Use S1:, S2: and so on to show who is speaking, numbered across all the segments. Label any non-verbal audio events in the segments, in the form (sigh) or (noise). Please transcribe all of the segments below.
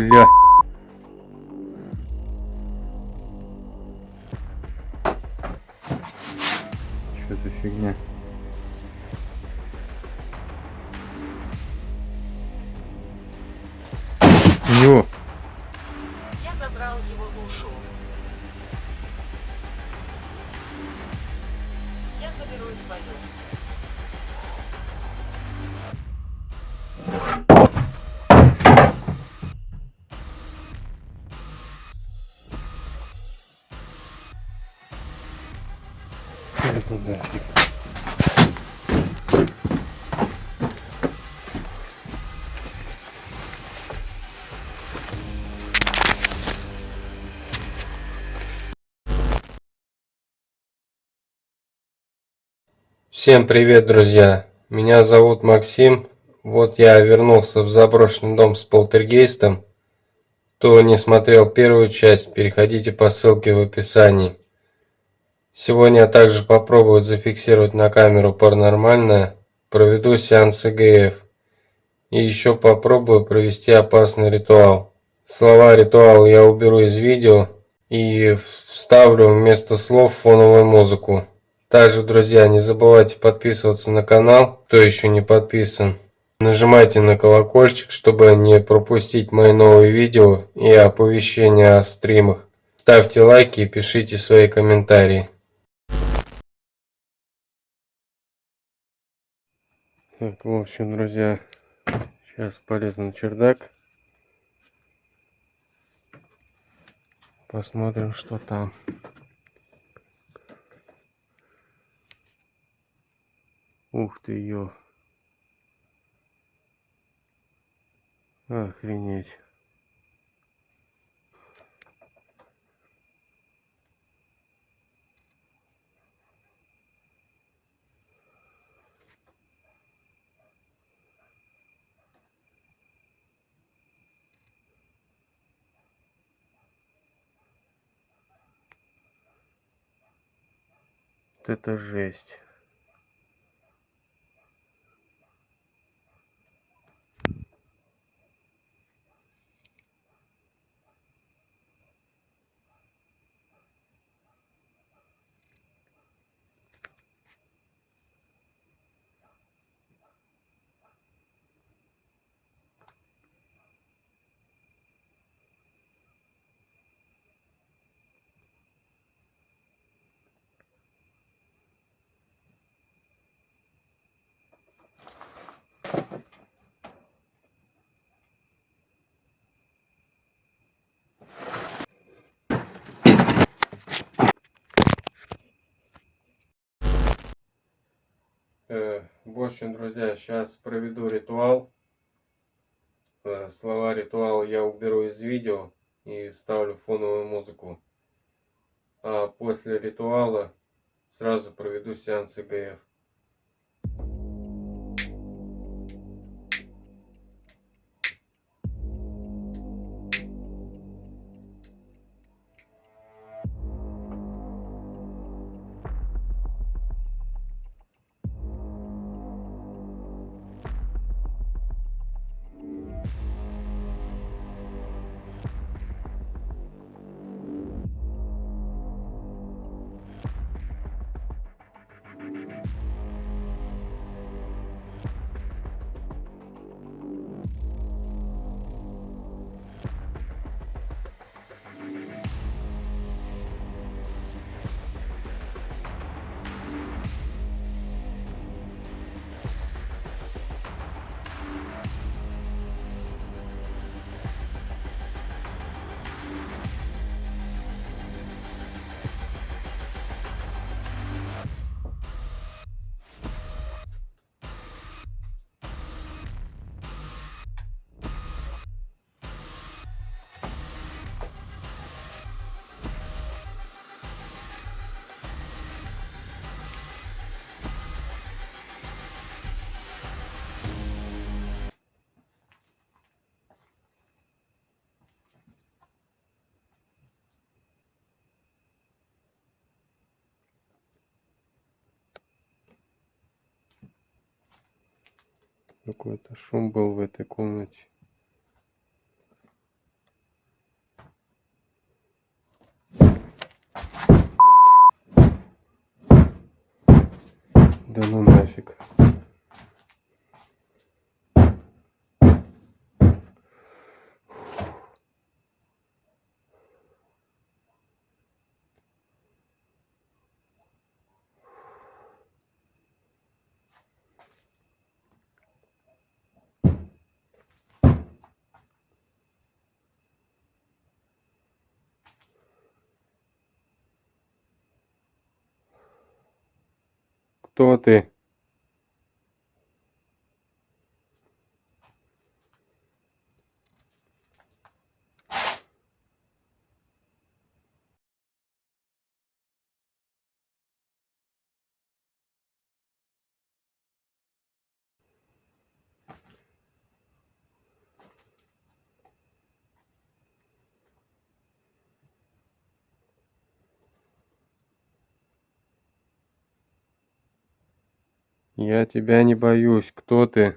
S1: Бля. Что за фигня? Ё.
S2: Я
S3: Всем привет, друзья! Меня зовут Максим. Вот я вернулся в заброшенный дом с полтергейстом. Кто не смотрел первую часть, переходите по ссылке в описании. Сегодня я также попробую зафиксировать на камеру паранормальное, проведу сеанс ЭГФ. И еще попробую провести опасный ритуал. Слова ритуала я уберу из видео и вставлю вместо слов фоновую музыку. Также, друзья, не забывайте подписываться на канал, кто еще не подписан. Нажимайте на колокольчик, чтобы не пропустить мои новые видео и оповещения о стримах. Ставьте лайки и пишите свои комментарии.
S1: Так, в общем, друзья, сейчас полезу на чердак. Посмотрим, что там. Ух ты, ё. Охренеть. Вот это жесть.
S3: В общем, друзья, сейчас проведу ритуал. Э, Слова ритуала я уберу из видео и вставлю фоновую музыку. А после ритуала сразу проведу сеанс ЭГФ.
S1: какой-то шум был в этой комнате. Да ну нафиг.
S3: Кто ты? Я тебя не боюсь. Кто ты?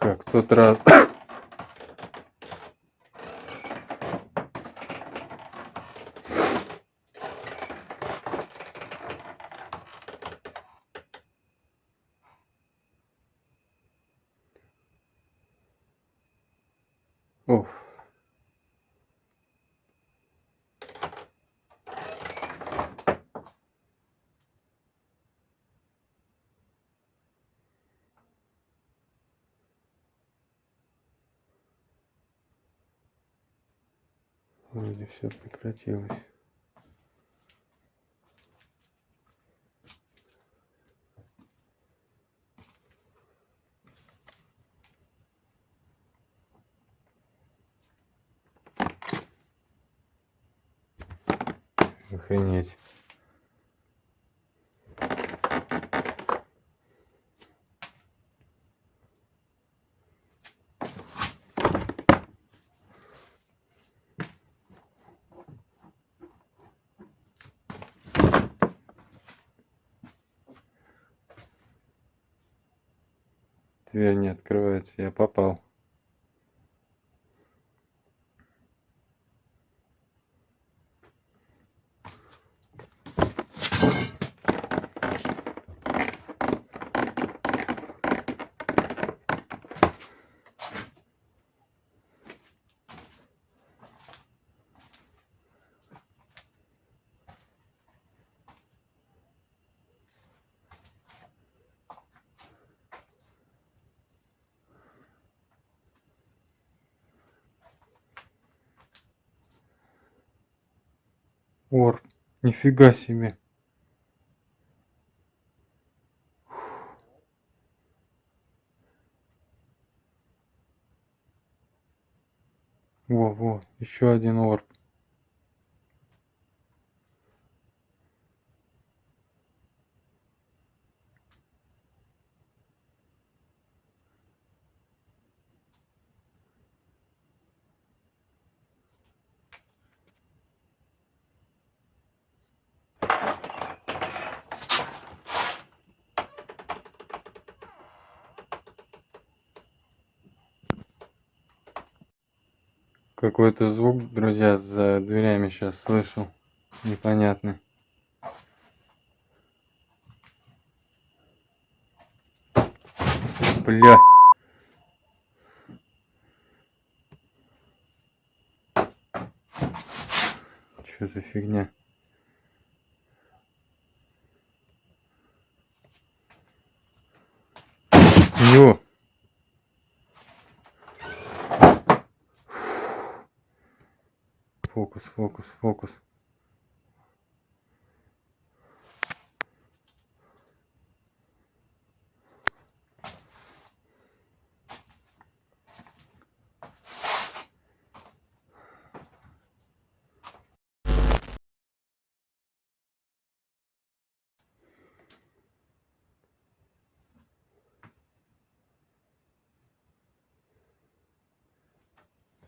S3: Как в тот раз. (coughs) Уф. Вроде все прекратилось. Охренеть. Дверь не открывается, я попал. Ор, нифига себе. Во, во, еще один орб. Какой-то звук, друзья, за дверями сейчас слышу. Непонятный. Бля. Что за фигня?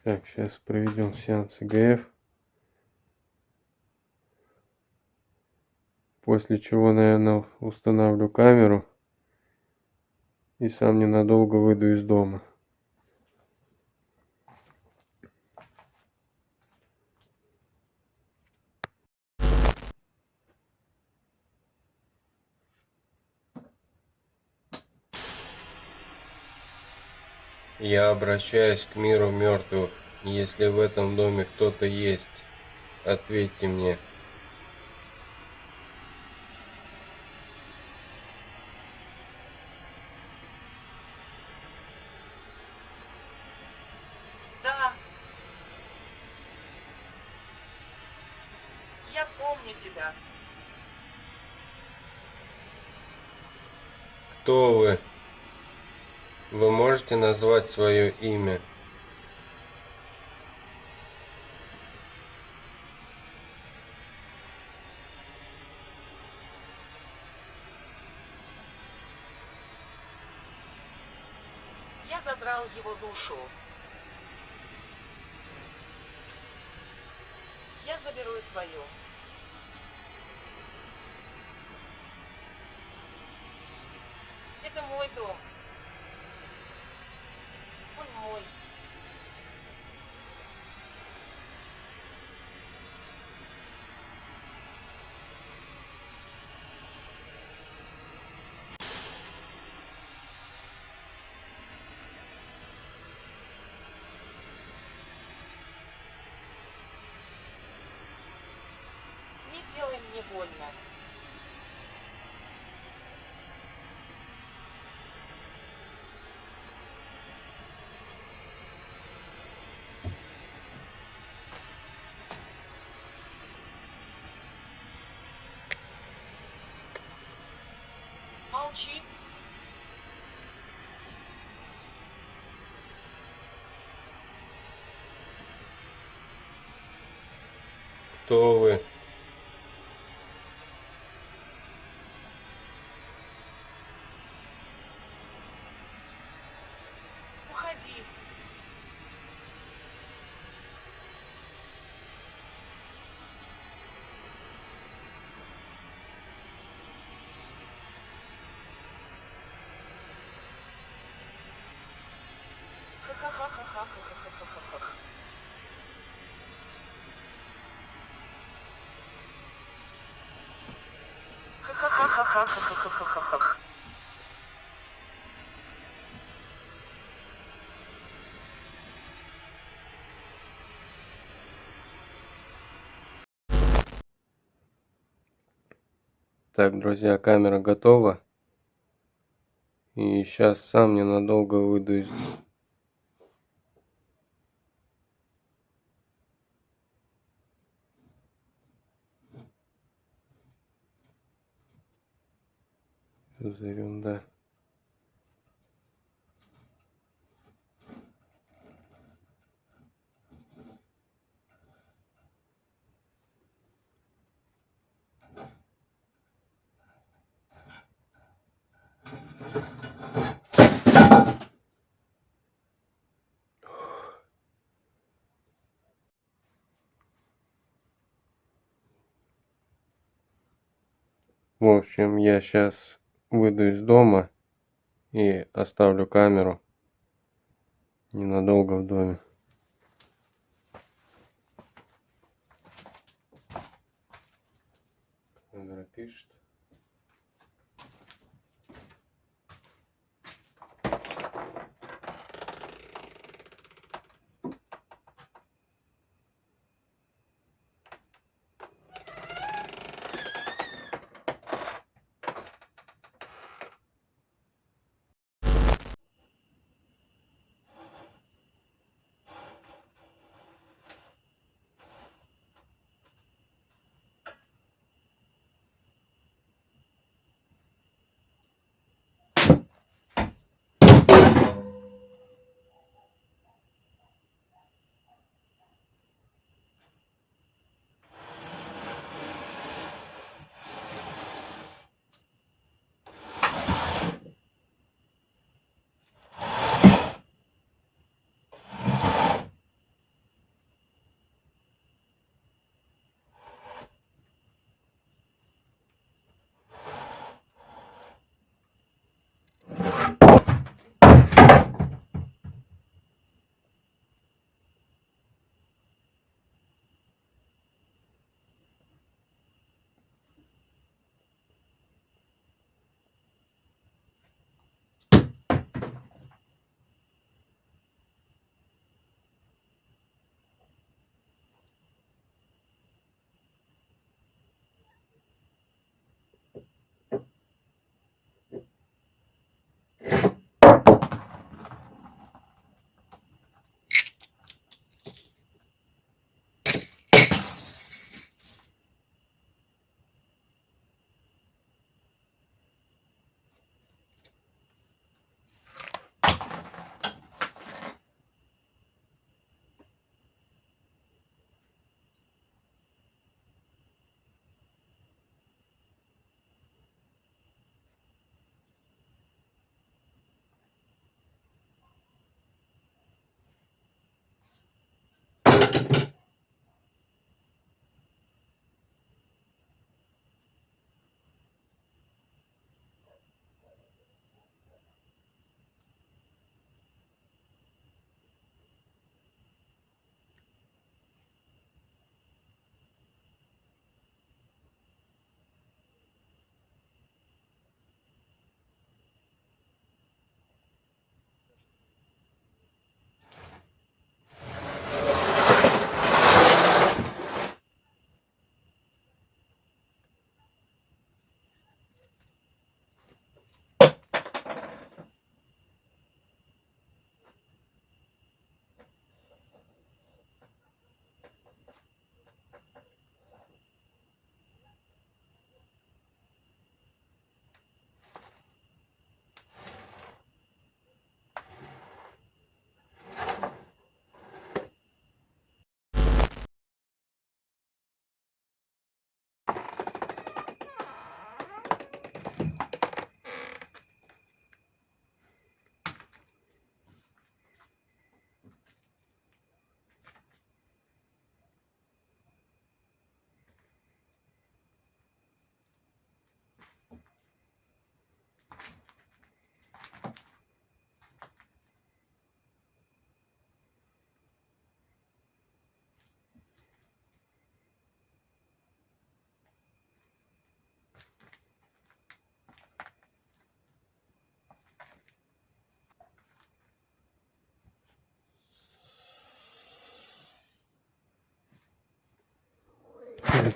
S3: Так, сейчас проведем сеанс ИГФ. После чего, наверное, установлю камеру и сам ненадолго выйду из дома.
S4: Я обращаюсь к миру мертвых. Если в этом доме кто-то есть, ответьте мне.
S2: Да. Я помню тебя.
S4: Кто вы? Вы можете назвать свое имя?
S2: Я забрал его душу. Я заберу и твою. Это мой дом. прикольно. Молчи.
S4: Кто вы?
S2: Ха-ха-ха-ха-ха-ха-ха.
S3: Так, друзья, камера готова. И сейчас сам ненадолго выйду из Зовем, да. В общем, я сейчас выйду из дома и оставлю камеру ненадолго в доме. Камера пишет.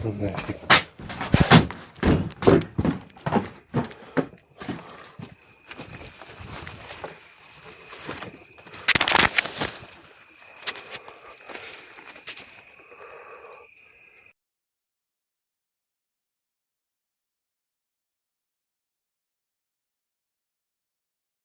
S3: Ну нафиг.